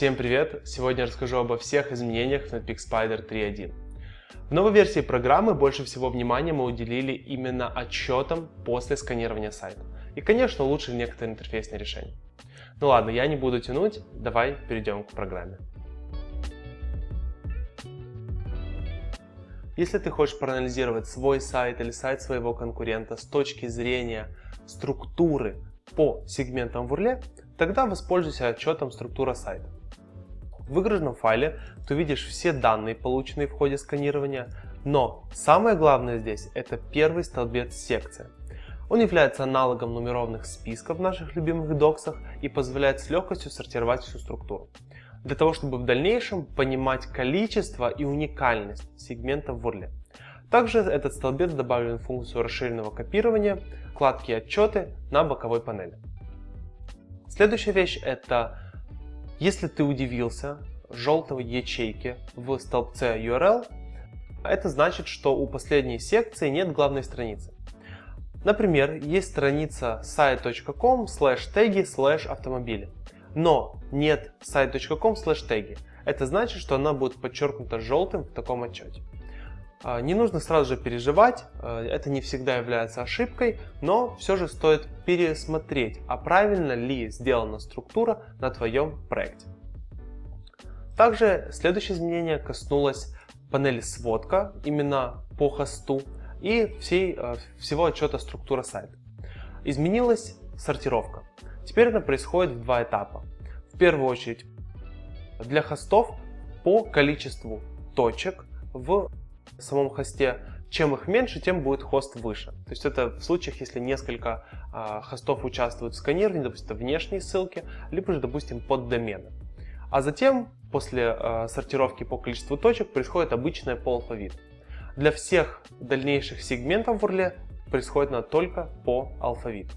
Всем привет! Сегодня я расскажу обо всех изменениях в Netpeak Spider 3.1. В новой версии программы больше всего внимания мы уделили именно отчетам после сканирования сайта. И, конечно, улучшили некоторые интерфейсные решения. Ну ладно, я не буду тянуть, давай перейдем к программе. Если ты хочешь проанализировать свой сайт или сайт своего конкурента с точки зрения структуры по сегментам в URL, тогда воспользуйся отчетом структура сайта. В выгруженном файле ты увидишь все данные, полученные в ходе сканирования, но самое главное здесь это первый столбец секция. Он является аналогом нумерованных списков в наших любимых доксах и позволяет с легкостью сортировать всю структуру для того, чтобы в дальнейшем понимать количество и уникальность сегментов в URL. Также этот столбец добавлен в функцию расширенного копирования, вкладки «Отчеты» на боковой панели. Следующая вещь это, если ты удивился желтой ячейки в столбце URL, это значит, что у последней секции нет главной страницы. Например, есть страница site.com slash теги slash автомобили но нет site.com slash теги. Это значит, что она будет подчеркнута желтым в таком отчете. А, не нужно сразу же переживать, а, это не всегда является ошибкой, но все же стоит пересмотреть, а правильно ли сделана структура на твоем проекте. Также следующее изменение коснулось панели сводка именно по хосту и всей, а, всего отчета структура сайта. Изменилась сортировка. Теперь это происходит в два этапа. В первую очередь для хостов по количеству точек в самом хосте. Чем их меньше, тем будет хост выше. То есть это в случаях, если несколько э, хостов участвуют в сканировании, допустим, внешние ссылки, либо же, допустим, под домены. А затем, после э, сортировки по количеству точек, происходит обычная по алфавиту. Для всех дальнейших сегментов в URL происходит она только по алфавиту.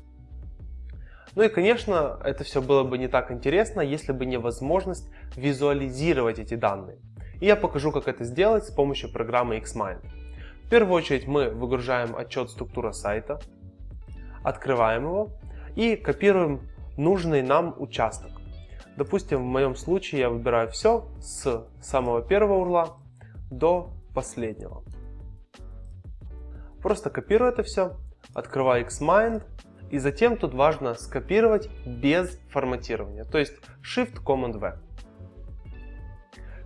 Ну и, конечно, это все было бы не так интересно, если бы не возможность визуализировать эти данные. И я покажу, как это сделать с помощью программы Xmind. В первую очередь мы выгружаем отчет структура сайта, открываем его и копируем нужный нам участок. Допустим, в моем случае я выбираю все с самого первого урла до последнего. Просто копирую это все, открываю Xmind и затем тут важно скопировать без форматирования, то есть Shift-Command-V.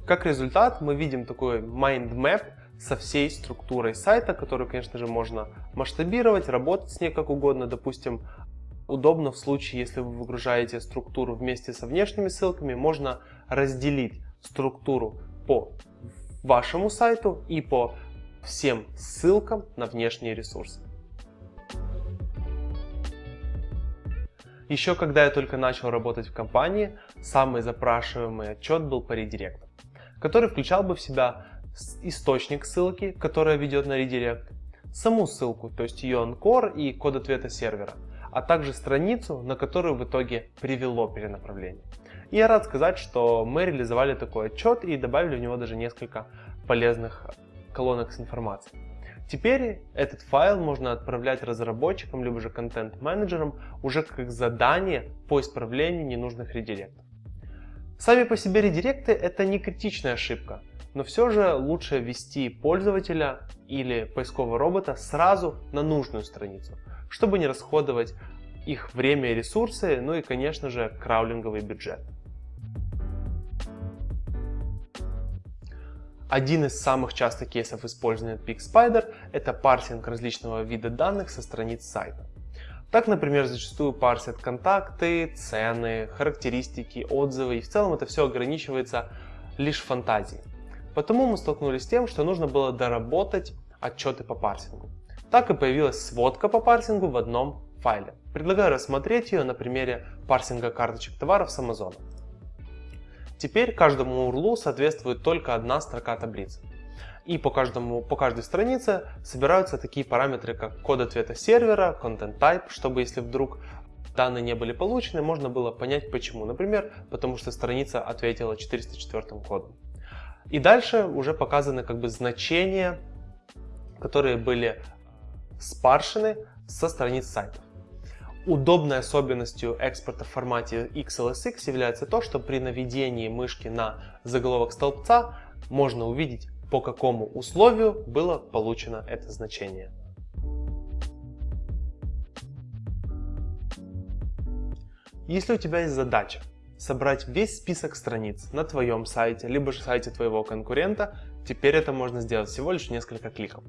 Как результат мы видим такой mind map со всей структурой сайта, которую, конечно же, можно масштабировать, работать с ней как угодно. Допустим, удобно в случае, если вы выгружаете структуру вместе со внешними ссылками, можно разделить структуру по вашему сайту и по всем ссылкам на внешние ресурсы. Еще когда я только начал работать в компании, самый запрашиваемый отчет был по редиректу, который включал бы в себя источник ссылки, которая ведет на редирект, саму ссылку, то есть ее анкор и код ответа сервера, а также страницу, на которую в итоге привело перенаправление. И я рад сказать, что мы реализовали такой отчет и добавили в него даже несколько полезных колонок с информацией. Теперь этот файл можно отправлять разработчикам, либо же контент-менеджерам уже как задание по исправлению ненужных редиректов. Сами по себе редиректы это не критичная ошибка, но все же лучше ввести пользователя или поискового робота сразу на нужную страницу, чтобы не расходовать их время и ресурсы, ну и конечно же краулинговый бюджет. Один из самых частых кейсов использования PixSpider – это парсинг различного вида данных со страниц сайта. Так, например, зачастую парсят контакты, цены, характеристики, отзывы, и в целом это все ограничивается лишь фантазией. Потому мы столкнулись с тем, что нужно было доработать отчеты по парсингу. Так и появилась сводка по парсингу в одном файле. Предлагаю рассмотреть ее на примере парсинга карточек товаров с Amazon. Теперь каждому URL соответствует только одна строка таблицы. И по, каждому, по каждой странице собираются такие параметры, как код ответа сервера, content type, чтобы если вдруг данные не были получены, можно было понять почему. Например, потому что страница ответила 404 кодом. И дальше уже показаны как бы значения, которые были спаршены со страниц сайтов. Удобной особенностью экспорта в формате XLSX является то, что при наведении мышки на заголовок столбца можно увидеть, по какому условию было получено это значение. Если у тебя есть задача собрать весь список страниц на твоем сайте, либо же сайте твоего конкурента, теперь это можно сделать всего лишь несколько кликов.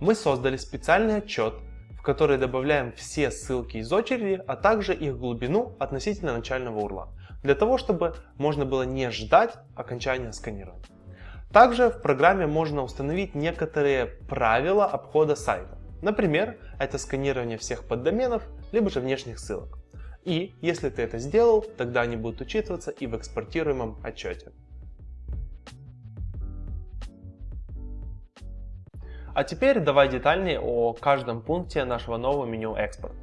Мы создали специальный отчет, в который добавляем все ссылки из очереди, а также их глубину относительно начального урла, для того, чтобы можно было не ждать окончания сканирования. Также в программе можно установить некоторые правила обхода сайта. Например, это сканирование всех поддоменов, либо же внешних ссылок. И если ты это сделал, тогда они будут учитываться и в экспортируемом отчете. А теперь давай детальнее о каждом пункте нашего нового меню «Экспорт».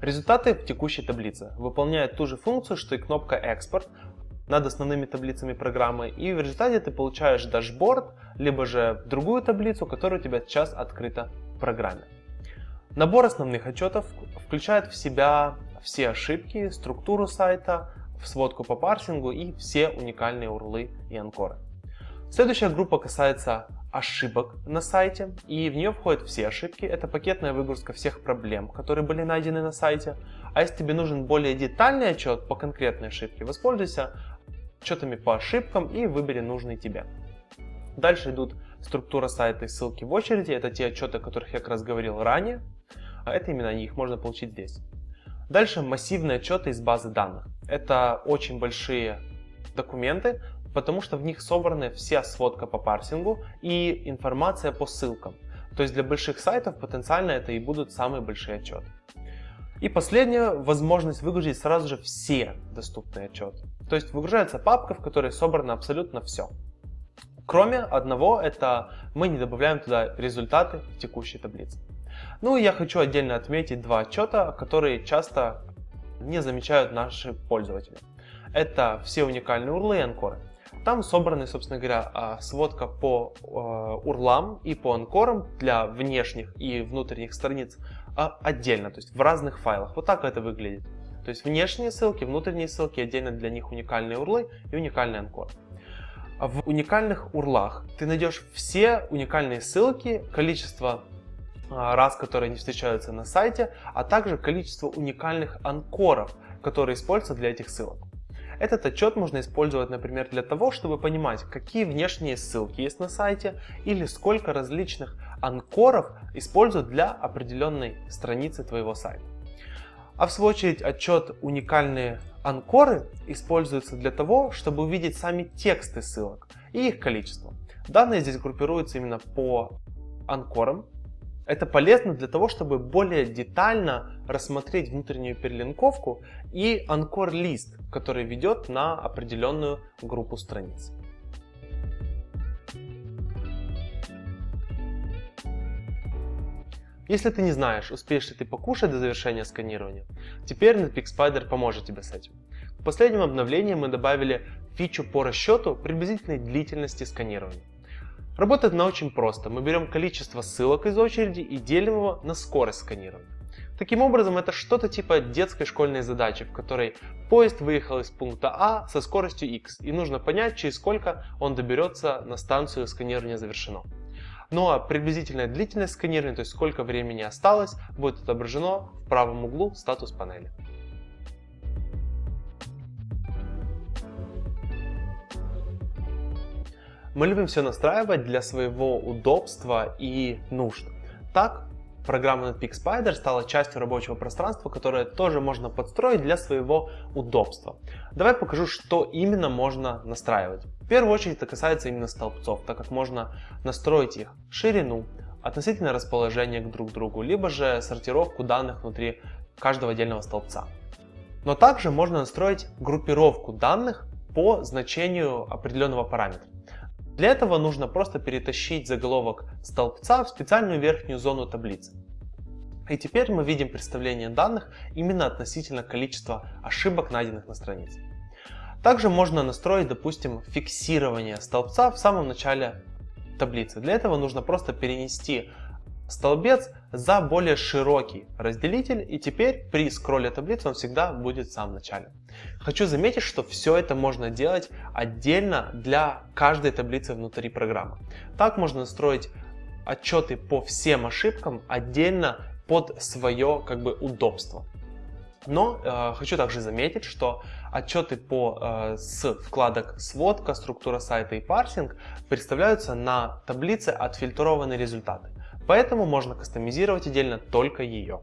Результаты в текущей таблице выполняют ту же функцию, что и кнопка «Экспорт» над основными таблицами программы, и в результате ты получаешь дашборд, либо же другую таблицу, которая у тебя сейчас открыта в программе. Набор основных отчетов включает в себя все ошибки, структуру сайта, сводку по парсингу и все уникальные урлы и анкоры. Следующая группа касается ошибок на сайте, и в нее входят все ошибки. Это пакетная выгрузка всех проблем, которые были найдены на сайте. А если тебе нужен более детальный отчет по конкретной ошибке, воспользуйся отчетами по ошибкам и выбери нужный тебе. Дальше идут структура сайта и ссылки в очереди. Это те отчеты, о которых я как раз говорил ранее. А это именно они, их можно получить здесь. Дальше массивные отчеты из базы данных. Это очень большие документы, потому что в них собраны вся сводка по парсингу и информация по ссылкам. То есть для больших сайтов потенциально это и будут самые большие отчеты. И последнее, возможность выгрузить сразу же все доступные отчеты. То есть выгружается папка, в которой собрано абсолютно все. Кроме одного, это мы не добавляем туда результаты в текущей таблице. Ну и я хочу отдельно отметить два отчета, которые часто не замечают наши пользователи. Это все уникальные урлы и анкоры. Там собраны, собственно говоря, а, сводка по а, урлам и по анкорам для внешних и внутренних страниц а, отдельно, то есть в разных файлах. Вот так это выглядит. То есть внешние ссылки, внутренние ссылки, отдельно для них уникальные урлы и уникальный анкор. В уникальных урлах ты найдешь все уникальные ссылки, количество а, раз, которые не встречаются на сайте, а также количество уникальных анкоров, которые используются для этих ссылок. Этот отчет можно использовать, например, для того, чтобы понимать, какие внешние ссылки есть на сайте или сколько различных анкоров используют для определенной страницы твоего сайта. А в свою очередь отчет уникальные анкоры используются для того, чтобы увидеть сами тексты ссылок и их количество. Данные здесь группируются именно по анкорам, это полезно для того, чтобы более детально рассмотреть внутреннюю перелинковку и анкор-лист, который ведет на определенную группу страниц. Если ты не знаешь, успеешь ли ты покушать до завершения сканирования, теперь NetPeak поможет тебе с этим. В последнем обновлении мы добавили фичу по расчету приблизительной длительности сканирования. Работает она очень просто. Мы берем количество ссылок из очереди и делим его на скорость сканирования. Таким образом, это что-то типа детской школьной задачи, в которой поезд выехал из пункта А со скоростью x, и нужно понять, через сколько он доберется на станцию сканирования завершено. Ну а приблизительная длительность сканирования, то есть сколько времени осталось, будет отображено в правом углу статус панели. Мы любим все настраивать для своего удобства и нужд. Так, программа Netpeak Spider стала частью рабочего пространства, которое тоже можно подстроить для своего удобства. Давай покажу, что именно можно настраивать. Первую очередь это касается именно столбцов, так как можно настроить их ширину, относительное расположение к друг другу, либо же сортировку данных внутри каждого отдельного столбца. Но также можно настроить группировку данных по значению определенного параметра. Для этого нужно просто перетащить заголовок столбца в специальную верхнюю зону таблицы. И теперь мы видим представление данных именно относительно количества ошибок, найденных на странице. Также можно настроить, допустим, фиксирование столбца в самом начале таблицы. Для этого нужно просто перенести столбец за более широкий разделитель, и теперь при скролле таблицы он всегда будет в самом начале. Хочу заметить, что все это можно делать отдельно для каждой таблицы внутри программы. Так можно настроить отчеты по всем ошибкам отдельно под свое как бы удобство. Но э, хочу также заметить, что отчеты по, э, с вкладок сводка, структура сайта и парсинг представляются на таблице отфильтрованные результаты. Поэтому можно кастомизировать отдельно только ее.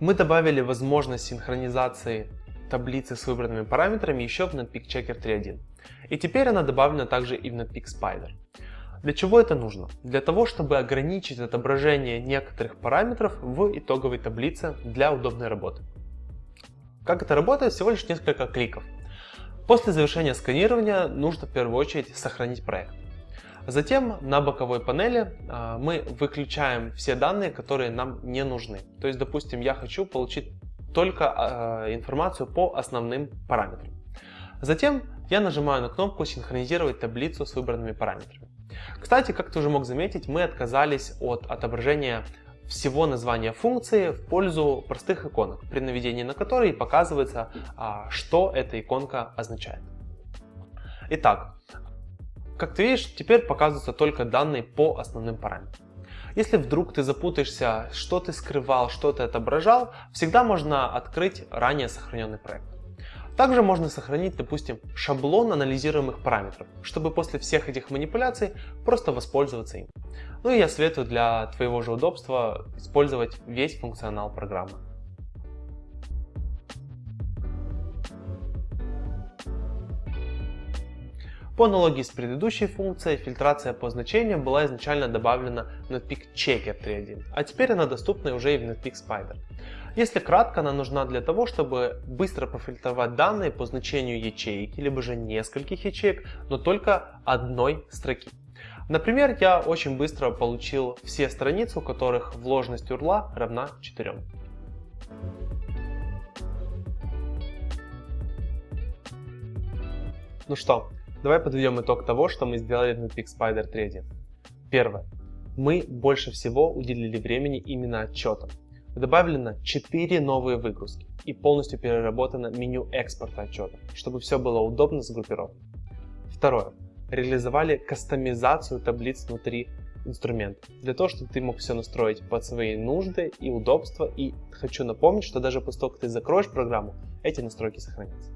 Мы добавили возможность синхронизации таблицы с выбранными параметрами еще в Netpeak Checker 3.1. И теперь она добавлена также и в Netpeak Spider. Для чего это нужно? Для того, чтобы ограничить отображение некоторых параметров в итоговой таблице для удобной работы. Как это работает? Всего лишь несколько кликов. После завершения сканирования нужно в первую очередь сохранить проект. Затем на боковой панели а, мы выключаем все данные, которые нам не нужны. То есть, допустим, я хочу получить только а, информацию по основным параметрам. Затем я нажимаю на кнопку «Синхронизировать таблицу с выбранными параметрами». Кстати, как ты уже мог заметить, мы отказались от отображения всего названия функции в пользу простых иконок, при наведении на которые показывается, а, что эта иконка означает. Итак, как ты видишь, теперь показываются только данные по основным параметрам. Если вдруг ты запутаешься, что ты скрывал, что ты отображал, всегда можно открыть ранее сохраненный проект. Также можно сохранить, допустим, шаблон анализируемых параметров, чтобы после всех этих манипуляций просто воспользоваться им. Ну и я советую для твоего же удобства использовать весь функционал программы. По аналогии с предыдущей функцией, фильтрация по значениям была изначально добавлена в Netpeak Checker 3.1, а теперь она доступна уже и в Netpeak Spider. Если кратко, она нужна для того, чтобы быстро профильтровать данные по значению ячейки, либо же нескольких ячеек, но только одной строки. Например, я очень быстро получил все страницы, у которых вложенность урла равна 4. Ну что, давай подведем итог того, что мы сделали в Netpeak Spider 3.1. Первое. Мы больше всего уделили времени именно отчетам. Добавлено 4 новые выгрузки и полностью переработано меню экспорта отчета, чтобы все было удобно сгруппировано. Второе. Реализовали кастомизацию таблиц внутри инструмента, для того, чтобы ты мог все настроить под свои нужды и удобства. И хочу напомнить, что даже после того, как ты закроешь программу, эти настройки сохранятся.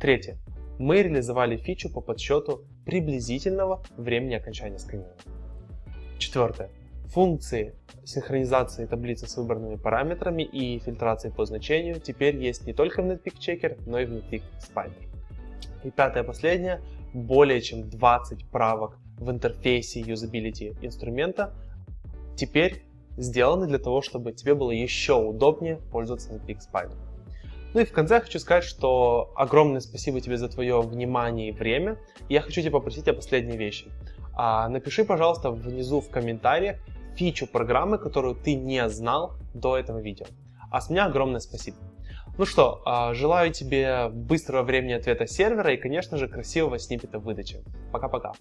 Третье. Мы реализовали фичу по подсчету приблизительного времени окончания сканирования. Четвертое. Функции синхронизации таблицы с выбранными параметрами и фильтрации по значению теперь есть не только в Netpeak Checker, но и в Netpeak Spider. И пятое, последнее, более чем 20 правок в интерфейсе юзабилити инструмента теперь сделаны для того, чтобы тебе было еще удобнее пользоваться Netpeak Spider. Ну и в конце хочу сказать, что огромное спасибо тебе за твое внимание и время. Я хочу тебя попросить о последней вещи. А, напиши, пожалуйста, внизу в комментариях, фичу программы, которую ты не знал до этого видео. А с меня огромное спасибо. Ну что, а, желаю тебе быстрого времени ответа сервера и, конечно же, красивого сниппета выдачи. Пока-пока.